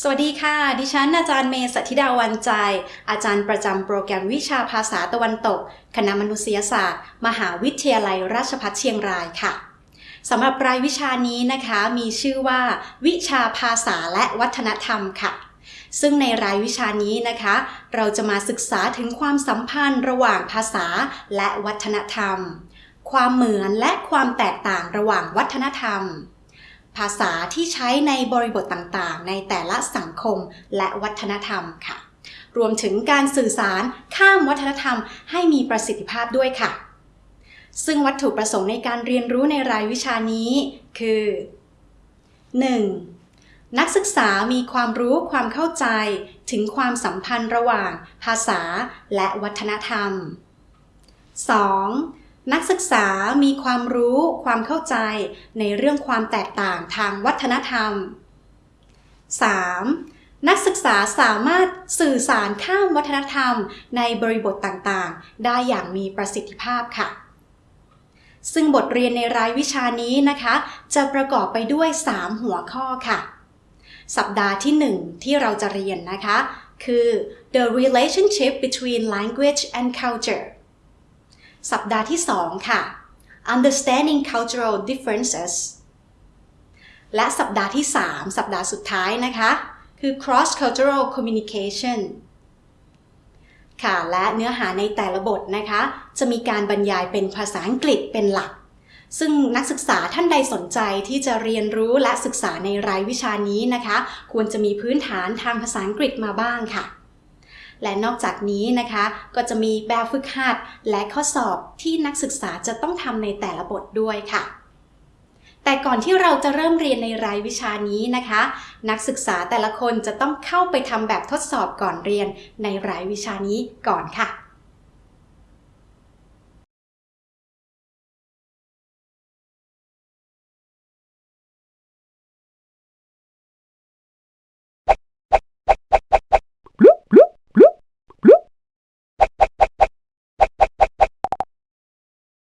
สวัสดีค่ะ ดิฉันอาจารย์เมย์สัทธิดาวันใจ อาจารย์ประจำโปรแกรมวิชาภาษาตะวันตก คณะมนุษยศาสตร์ มหาวิทยาลัยราชภัฏเชียงรายค่ะสำหรับรายวิชานี้นะคะมีชื่อว่า วิชาภาษาและวัฒนธรรมค่ะ ซึ่งในรายวิชานี้นะคะ เราจะมาศึกษาถึงความสัมพันธ์ระหว่างภาษาและวัฒนธรรม ความเหมือนและความแตกต่างระหว่างวัฒนธรรม ภาษาที่ใช้ในบริบทต่างๆ ในแต่ละสังคมและวัฒนธรรมค่ะ รวมถึงการสื่อสารข้ามวัฒนธรรมให้มีประสิทธิภาพด้วยค่ะ ซึ่งวัตถุประสงค์ในการเรียนรู้ในรายวิชานี้ คือ 1. นักศึกษามีความรู้ความเข้าใจถึงความสัมพันธ์ระหว่างภาษาและวัฒนธรรม 2. นักศึกษามีความรู้ความเข้าใจในเรื่องความแตกต่างทางวัฒนธรรม 3. นักศึกษาสามารถสื่อสารข้ามวัฒนธรรมในบริบทต่างๆ ได้อย่างมีประสิทธิภาพค่ะ ซึ่งบทเรียนในรายวิชานี้นะคะ จะประกอบไปด้วย 3 หัวข้อค่ะ สัปดาห์ที่ 1 ที่เราจะเรียนนะคะ คือ the relationship between language and culture สัปดาห์ที่ 2 ค่ะ understanding cultural differences และสัปดาห์ที่ 3 สัปดาห์สุดท้ายนะคะ คือ cross cultural communication ค่ะและเนื้อหาในแต่ละบทนะคะ จะมีการบรรยายเป็นภาษาอังกฤษเป็นหลัก ซึ่งนักศึกษาท่านใดสนใจที่จะเรียนรู้และศึกษาในรายวิชานี้นะคะ ควรจะมีพื้นฐานทางภาษาอังกฤษมาบ้างค่ะ และนอกจากนี้นะคะ ก็จะมีแบบฝึกหัดและข้อสอบที่นักศึกษาจะต้องทำในแต่ละบทด้วยค่ะแต่ก่อนที่เราจะเริ่มเรียนในรายวิชานี้นะคะ นักศึกษาแต่ละคนจะต้องเข้าไปทำแบบทดสอบก่อนเรียนในรายวิชานี้ก่อนค่ะ